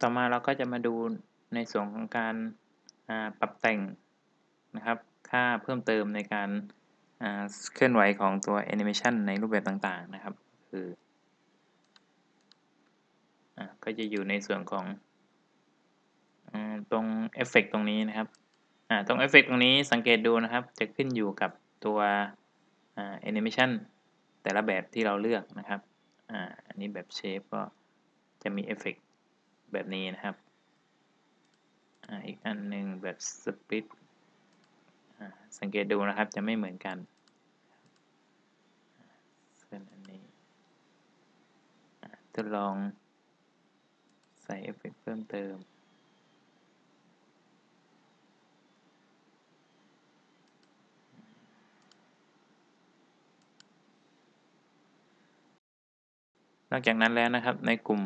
ต่อมาเราก็จะมาดูในส่วนของการปรับแต่งนะครับ ค่าเพิ่มเติมในการเคลื่อนไหวของตัวแอนิเมชันในรูปแบบต่างๆนะครับ คืออก็จะอยู่ในส่วนของอตรงเอฟเฟกตรงนี้นะครับตรงเอฟเฟกตรงนี้สังเกตดูนะครับ จะขึ้นอยู่กับตัวแอนิเมชันแต่ละแบบที่เราเลือกนะครับอันนี้แบบ shape ก็จะมีเอฟเฟก แบบนี้นะครับอีกอันหนึ่งแบบ split สังเกตดูนะครับจะไม่เหมือนกันส่วนอันนี้ทดลองใส่เอฟเฟกเพิ่มเติม นอกจากนั้นแล้วนะครับในกลุ่ม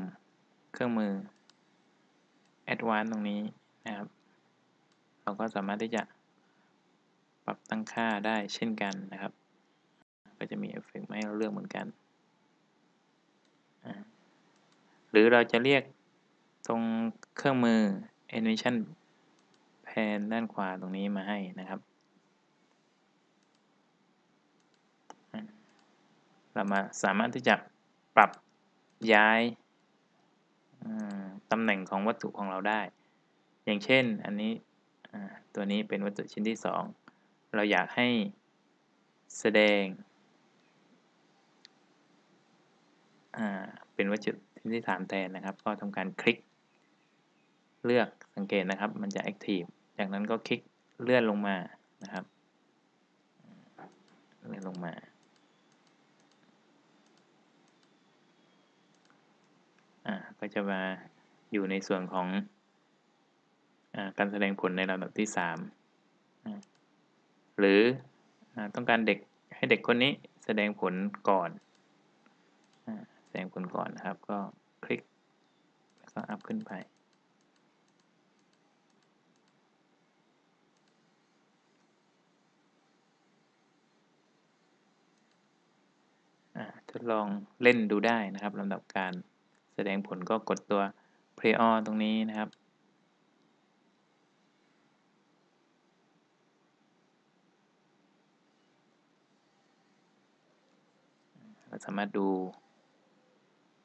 เครื่องมือ Advanced ตรงนี้นะครับ เราก็สามารถที่จะปรับตั้งค่าได้เช่นกันนะครับ ก็จะมีเอฟเฟกต์ให้เราเลือกเหมือนกัน หรือเราจะเรียกตรงเครื่องมือ Animation Pane ด้านขวาตรงนี้มาให้นะครับ เรามาสามารถที่จะปรับย้าย ตำแหน่งของวัตถุของเราได้ อย่างเช่นอันนี้ตัวนี้เป็นวัตถุชิ้นที่ 2 เราอยากให้แสดงเป็นวัตถุชิ้นที่ 3 แทนนะครับ ก็ทำการคลิก เลือกสังเกตนะครับ มันจะ Active จากนั้นก็คลิกเลื่อนลงมานะครับเลื่อนลงมาก็จะมา อยู่ในส่วนของอการแสดงผลในลำดับที่3หรืออต้องการเด็กให้เด็กคนนี้แสดงผลก่อนแสดงผลก่อนนะครับ ก็คลิกแล้วก็อัพขึ้นไปทดลองเล่นดูได้นะครับลำดับการแสดงผลก็กดตัว play on ตรงนี้นะครับ เราสามารถดู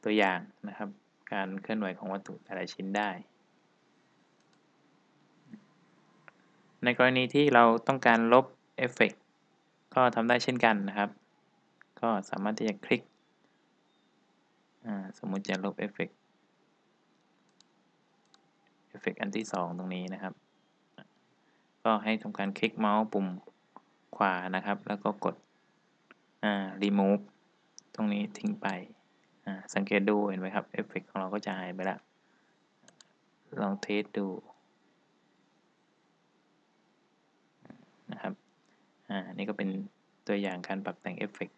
ตัวอย่างนะครับ การเคลื่อนไหวของวัตถุแต่ละชิ้นได้ ในกรณีที่เราต้องการลบเอฟเฟกต์ก็ทำได้เช่นกันนะครับ ก็สามารถที่จะคลิก สมมุติจะลบเอฟเฟกต์ เอ ฟเฟกต์อันที่ 2 ตรงนี้นะครับ ก็ให้ทำการคลิกเมาส์ปุ่มขวานะครับ แล้วก็กด remove ตรงนี้ทิ้งไป สังเกตดูเห็นไหมครับเอฟเฟกต์ของเราก็จะหายไปแล้วลอง test ดูนะครับ อ่า นี่ก็เป็นตัวอย่างการปรับแต่งเอฟเฟก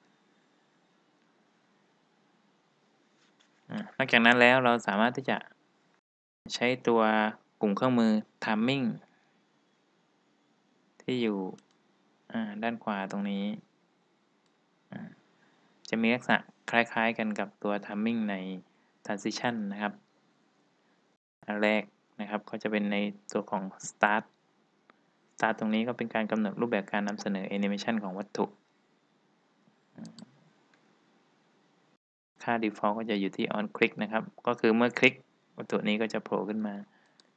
นอกจากนั้นแล้วเราสามารถที่จะ ใช้ตัวกลุ่มเครื่องมือ timing ที่อยู่ด้านขวาตรงนี้ จะมีลักษณะคล้ายๆกันกับตัว timing ใน transition นะครับ อันแรกนะครับก็จะเป็นในตัวของ start start ตรงนี้ก็เป็นการกำหนดรูปแบบการนำเสนอ animation ของวัตถุค่า default ก็จะอยู่ที่ on click นะครับ ก็คือเมื่อคลิก วัตถุนี้ก็จะโผล่ขึ้นมา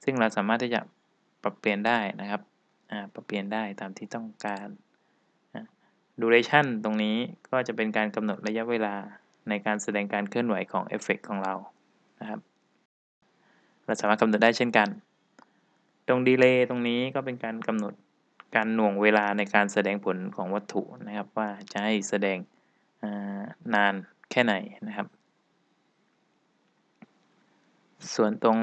ซึ่งเราสามารถที่จะปรับเปลี่ยนได้นะครับปรับเปลี่ยนได้ตามที่ต้องการ duration ตรงนี้ก็จะเป็นการกำหนดระยะเวลาในการแสดงการเคลื่อนไหวของเอฟเฟกของเรานะครับ เราสามารถกำหนดได้เช่นกัน ตรงดีเลย์ตรงนี้ก็เป็นการกำหนดการหน่วงเวลาในการแสดงผลของวัตถุนะครับ ว่าจะให้แสดงนานแค่ไหนนะครับ ส่วนตรง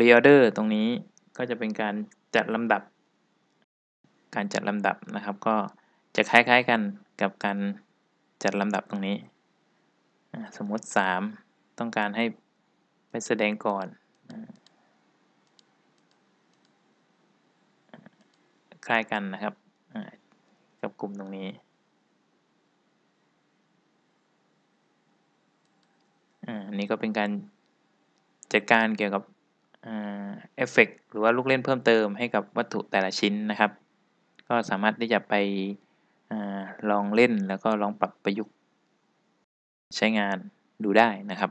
reorder ตรงนี้ก็จะเป็นการจัดลำดับ การจัดลำดับนะครับ ก็จะคล้ายๆกันกับการจัดลำดับตรงนี้ สมมติ 3 ต้องการให้ไปแสดงก่อน คล้ายกันนะครับ กับกลุ่มตรงนี้ อันนี้ก็เป็นการจัดการเกี่ยวกับเอฟเฟกต์หรือว่าลูกเล่นเพิ่มเติมให้กับวัตถุแต่ละชิ้นนะครับ ก็สามารถที่จะไปอลองเล่นแล้วก็ลองปรับประยุกต์ใช้งานดูได้นะครับ